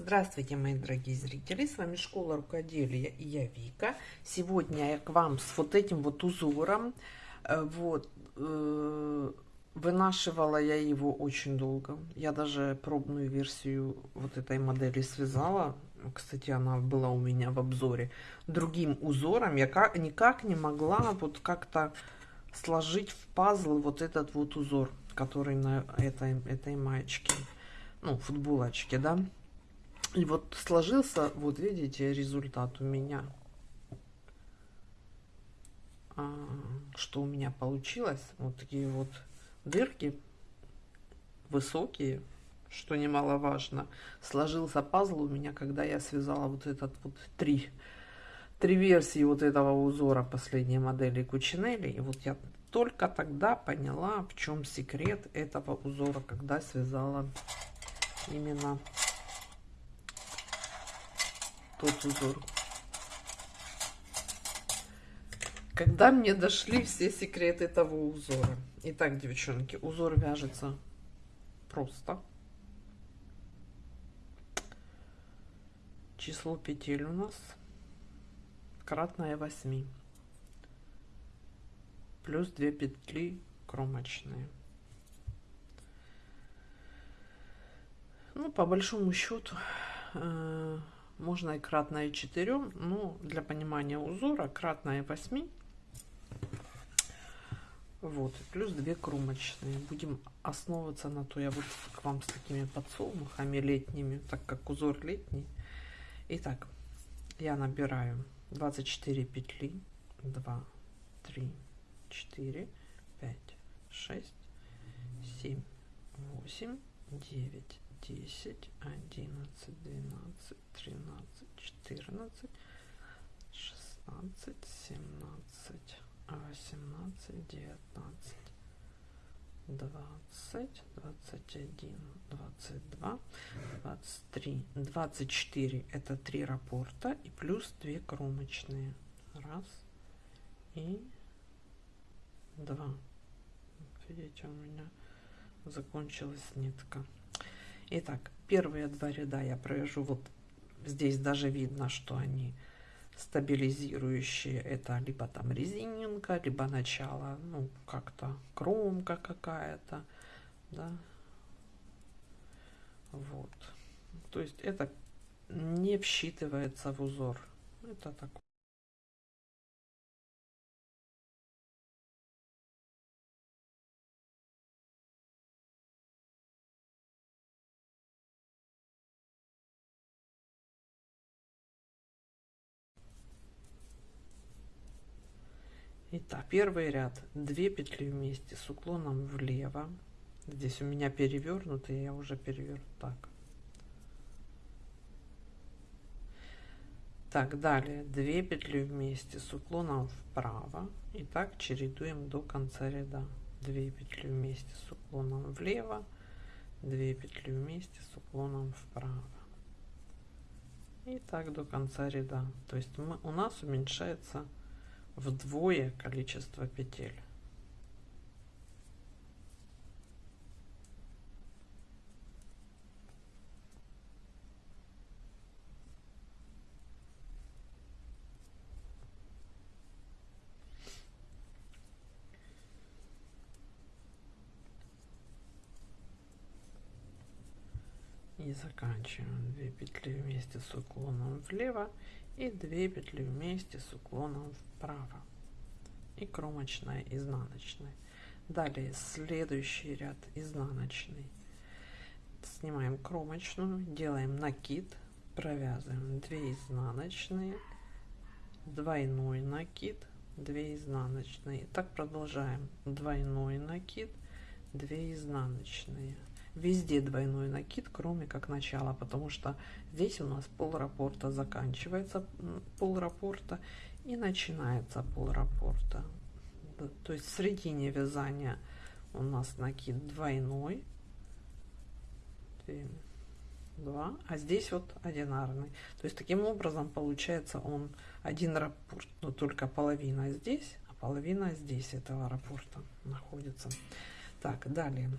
Здравствуйте, мои дорогие зрители! С вами Школа Рукоделия и я Вика. Сегодня я к вам с вот этим вот узором. Э, вот, э, вынашивала я его очень долго. Я даже пробную версию вот этой модели связала. Кстати, она была у меня в обзоре. Другим узором я как, никак не могла вот как-то сложить в пазл вот этот вот узор, который на этой, этой маечке. Ну, футболочке, да. И вот сложился, вот видите, результат у меня. А, что у меня получилось? Вот такие вот дырки высокие, что немаловажно. Сложился пазл у меня, когда я связала вот этот вот три, три версии вот этого узора последней модели Кучинелли. И вот я только тогда поняла, в чем секрет этого узора, когда связала именно тот узор. Когда мне дошли все секреты этого узора. Итак, девчонки, узор вяжется просто. Число петель у нас кратное 8. Плюс 2 петли кромочные. Ну, по большому счету, э можно и кратное 4, но для понимания узора кратное 8. Вот, плюс 2 кромочные. Будем основываться на то, я вот к вам с такими подсолнухами летними, так как узор летний. Итак, я набираю 24 петли. 2, 3, 4, 5, 6, 7, 8, 9, 10, 11, 12, 13, 14, 16, 17, 18, 19, 20, 21, 22, 23, 24 это три рапорта и плюс две кромочные. Раз и два. Видите, у меня закончилась нитка. Итак, первые два ряда я провяжу вот здесь даже видно, что они стабилизирующие. Это либо там резининка, либо начало, ну, как-то кромка какая-то, да. Вот. То есть это не всчитывается в узор. Это такое. Итак, первый ряд 2 петли вместе с уклоном влево. Здесь у меня перевернутый, я уже переверну так. Так, далее 2 петли вместе с уклоном вправо. И так чередуем до конца ряда. 2 петли вместе с уклоном влево, 2 петли вместе с уклоном вправо. И так до конца ряда. То есть мы, у нас уменьшается вдвое количество петель. Заканчиваем. 2 петли вместе с уклоном влево и 2 петли вместе с уклоном вправо. И кромочная изнаночная. Далее следующий ряд изнаночный. Снимаем кромочную делаем накид провязываем 2 изнаночные двойной накид 2 изнаночные. Так продолжаем. Двойной накид 2 изнаночные везде двойной накид, кроме как начала, потому что здесь у нас пол раппорта заканчивается пол раппорта и начинается пол раппорта. То есть в середине вязания у нас накид двойной, 2, а здесь вот одинарный. То есть таким образом получается он один раппорт, но только половина здесь, а половина здесь этого раппорта находится. Так, далее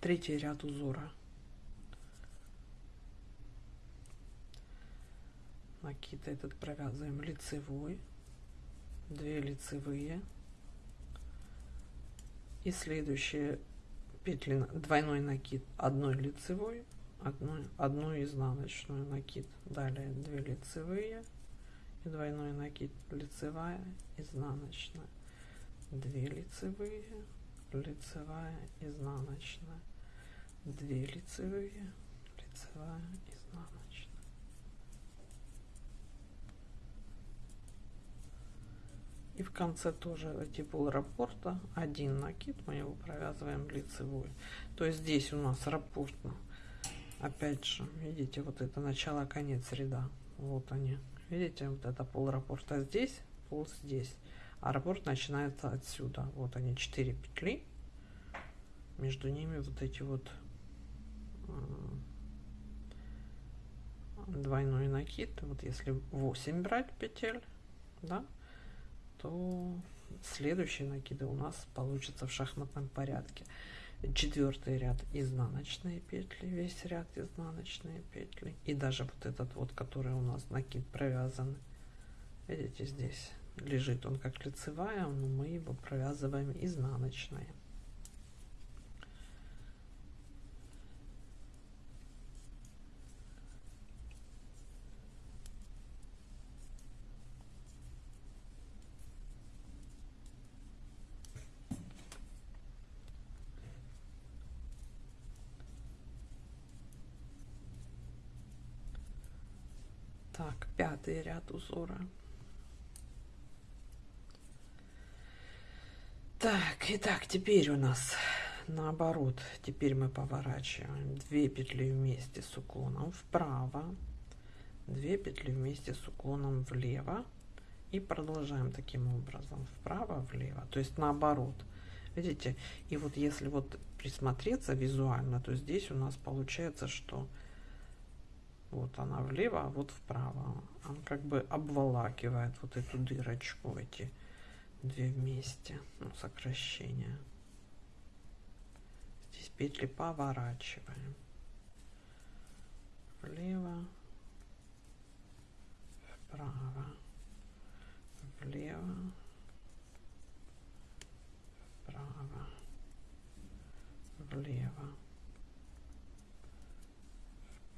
третий ряд узора. Накид этот провязываем лицевой. 2 лицевые. И следующие петли двойной накид одной лицевой одну, одну изнаночную накид. Далее 2 лицевые и двойной накид. Лицевая изнаночная. 2 лицевые лицевая изнаночная. 2 лицевые лицевая изнаночная. И в конце тоже эти пол раппорта один накид мы его провязываем лицевой. То есть здесь у нас раппортно опять же видите вот это начало конец ряда вот они. Видите вот это пол раппорта здесь пол здесь а раппорт начинается отсюда. Вот они 4 петли. Между ними вот эти вот двойной накид. Вот если 8 брать петель да то следующие накиды у нас получится в шахматном порядке. Четвертый ряд изнаночные петли весь ряд изнаночные петли. И даже вот этот вот который у нас накид провязан видите здесь лежит он как лицевая но мы его провязываем изнаночные Так, пятый ряд узора. Так, итак, теперь у нас наоборот. Теперь мы поворачиваем 2 петли вместе с уклоном вправо, 2 петли вместе с уклоном влево и продолжаем таким образом вправо, влево, то есть наоборот. Видите? И вот если вот присмотреться визуально, то здесь у нас получается, что вот она влево, а вот вправо. Он как бы обволакивает вот эту дырочку, эти две вместе, ну, сокращение. Здесь петли поворачиваем. Влево, вправо, влево, вправо, влево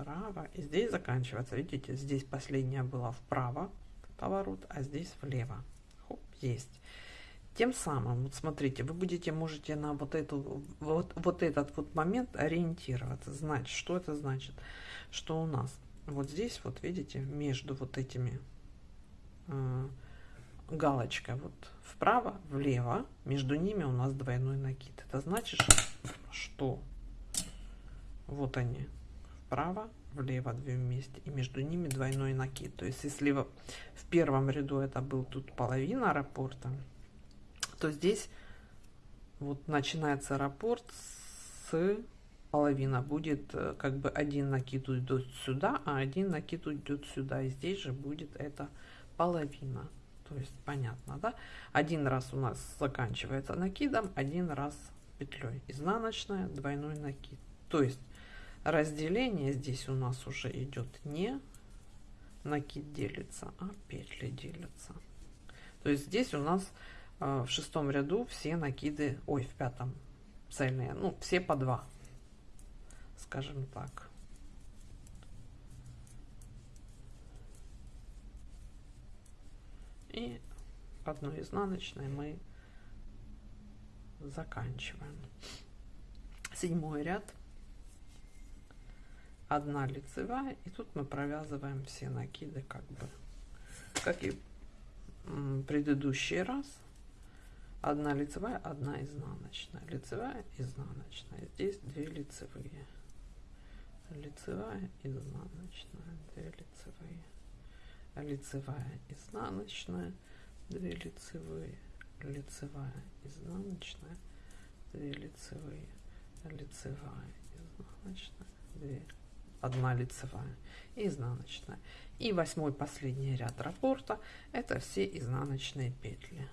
вправо. И здесь заканчивается. Видите, здесь последняя была вправо поворот, а здесь влево. Есть. Тем самым, вот смотрите, вы будете, можете на вот, эту, вот, вот этот вот момент ориентироваться, знать, что это значит. Что у нас вот здесь, вот видите, между вот этими э, галочкой, вот вправо, влево, между ними у нас двойной накид. Это значит, что вот они, вправо, влево две вместе и между ними двойной накид. То есть если в, в первом ряду это был тут половина раппорта, то здесь вот начинается раппорт с половина будет э, как бы один накид уйдет сюда, а один накид уйдет сюда. И здесь же будет это половина. То есть понятно, да? Один раз у нас заканчивается накидом, один раз петлей. Изнаночная, двойной накид. То есть разделение здесь у нас уже идет не накид делится, а петли делятся. То есть здесь у нас э, в шестом ряду все накиды, ой, в пятом цельные, ну, все по два, скажем так. И одной изнаночной мы заканчиваем. Седьмой ряд одна лицевая и тут мы провязываем все накиды как бы как и предыдущий раз. Одна лицевая одна изнаночная. Лицевая изнаночная. Здесь две лицевые. Лицевая изнаночная две лицевые. Лицевая изнаночная две лицевые. Лицевая изнаночная две лицевые. Лицевая изнаночная две одна лицевая и изнаночная. И восьмой последний ряд раппорта это все изнаночные петли.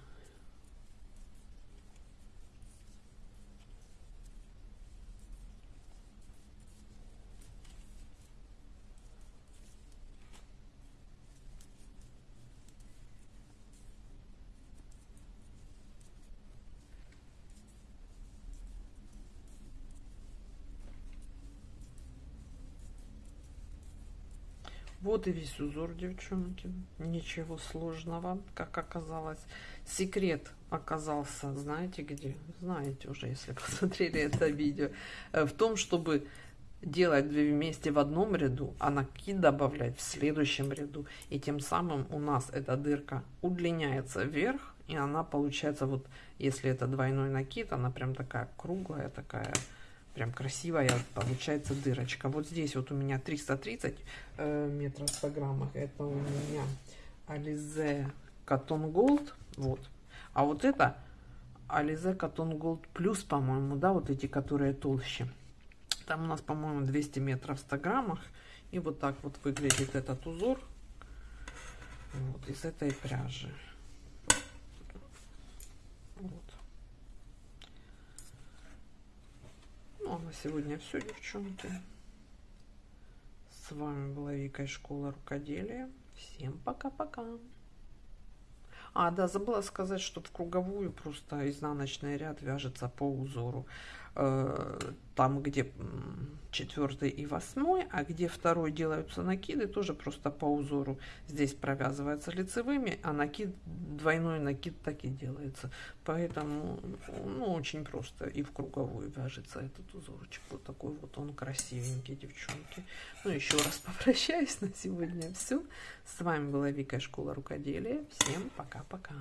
Вот и весь узор, девчонки. Ничего сложного, как оказалось. Секрет оказался, знаете где? Знаете уже, если посмотрели это видео. Э, в том, чтобы делать две вместе в одном ряду, а накид добавлять в следующем ряду. И тем самым у нас эта дырка удлиняется вверх, и она получается вот, если это двойной накид, она прям такая круглая, такая прям красивая получается дырочка. Вот здесь вот у меня 330 э, метров по граммах. Это у меня Alize Cotton Gold. Вот. А вот это Alize Cotton Gold Plus, по-моему, да, вот эти, которые толще. Там у нас, по-моему, 200 метров в 100 граммах. И вот так вот выглядит этот узор. Вот из этой пряжи. Вот. Ну, а на сегодня все, девчонки. С вами была Вика из школы рукоделия. Всем пока-пока. А, да, забыла сказать, что в круговую просто изнаночный ряд вяжется по узору. Э, там, где четвертый и восьмой, а где второй делаются накиды, тоже просто по узору здесь провязывается лицевыми, а накид, двойной накид так и делается. Поэтому, ну, очень просто и в круговую вяжется этот узорчик. Вот такой вот он красивенький, девчонки. Ну, еще раз попрощаюсь на сегодня. Все. С вами была Вика, Школа Рукоделия. Всем пока-пока.